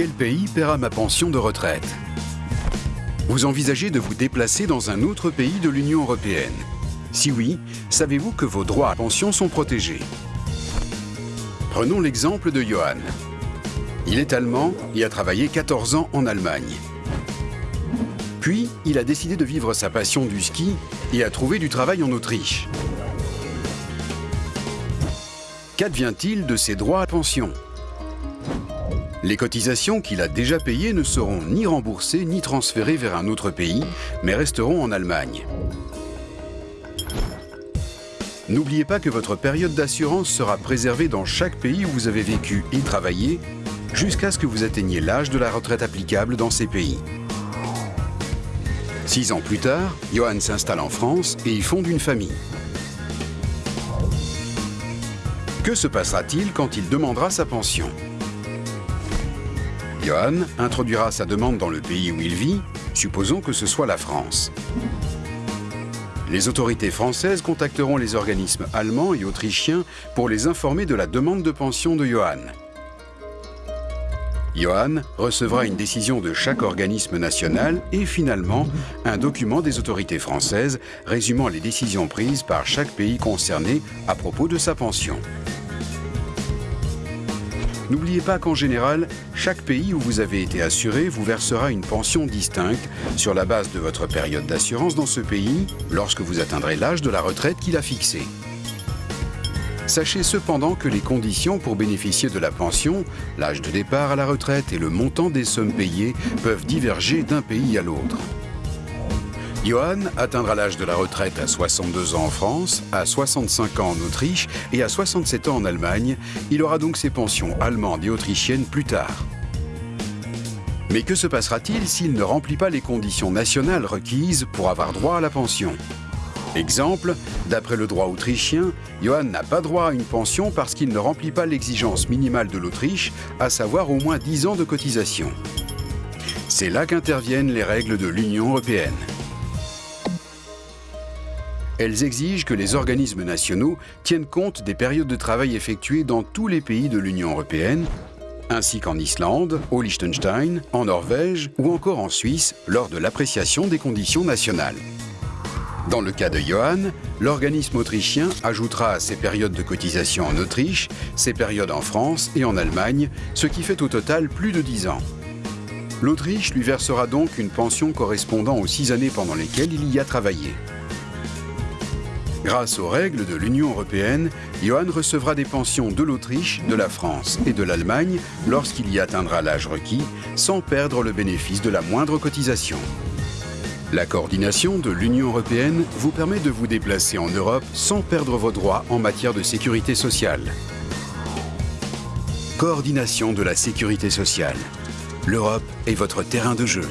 Quel pays paiera ma pension de retraite? Vous envisagez de vous déplacer dans un autre pays de l'Union européenne? Si oui, savez-vous que vos droits à pension sont protégés? Prenons l'exemple de Johan. Il est allemand et a travaillé 14 ans en Allemagne. Puis, il a décidé de vivre sa passion du ski et a trouvé du travail en Autriche. Qu'advient-il de ses droits à pension? Les cotisations qu'il a déjà payées ne seront ni remboursées ni transférées vers un autre pays, mais resteront en Allemagne. N'oubliez pas que votre période d'assurance sera préservée dans chaque pays où vous avez vécu et travaillé jusqu'à ce que vous atteigniez l'âge de la retraite applicable dans ces pays. Six ans plus tard, Johan s'installe en France et y fonde une famille. Que se passera-t-il quand il demandera sa pension? Johan introduira sa demande dans le pays où il vit, supposons que ce soit la France. Les autorités françaises contacteront les organismes allemands et autrichiens pour les informer de la demande de pension de Johan. Johan recevra une décision de chaque organisme national et finalement un document des autorités françaises résumant les décisions prises par chaque pays concerné à propos de sa pension. N'oubliez pas qu'en général, chaque pays où vous avez été assuré vous versera une pension distincte sur la base de votre période d'assurance dans ce pays lorsque vous atteindrez l'âge de la retraite qu'il a fixé. Sachez cependant que les conditions pour bénéficier de la pension, l'âge de départ à la retraite et le montant des sommes payées peuvent diverger d'un pays à l'autre. Johan atteindra l'âge de la retraite à 62 ans en France, à 65 ans en Autriche et à 67 ans en Allemagne. Il aura donc ses pensions allemandes et autrichiennes plus tard. Mais que se passera-t-il s'il ne remplit pas les conditions nationales requises pour avoir droit à la pension? Exemple, d'après le droit autrichien, Johan n'a pas droit à une pension parce qu'il ne remplit pas l'exigence minimale de l'Autriche, à savoir au moins 10 ans de cotisation. C'est là qu'interviennent les règles de l'Union européenne. Elles exigent que les organismes nationaux tiennent compte des périodes de travail effectuées dans tous les pays de l'Union européenne, ainsi qu'en Islande, au Liechtenstein, en Norvège ou encore en Suisse lors de l'appréciation des conditions nationales. Dans le cas de Johan, l'organisme autrichien ajoutera à ses périodes de cotisation en Autriche, ses périodes en France et en Allemagne, ce qui fait au total plus de 10 ans. L'Autriche lui versera donc une pension correspondant aux 6 années pendant lesquelles il y a travaillé. Grâce aux règles de l'Union européenne, Johan recevra des pensions de l'Autriche, de la France et de l'Allemagne lorsqu'il y atteindra l'âge requis, sans perdre le bénéfice de la moindre cotisation. La coordination de l'Union européenne vous permet de vous déplacer en Europe sans perdre vos droits en matière de sécurité sociale. Coordination de la sécurité sociale. L'Europe est votre terrain de jeu.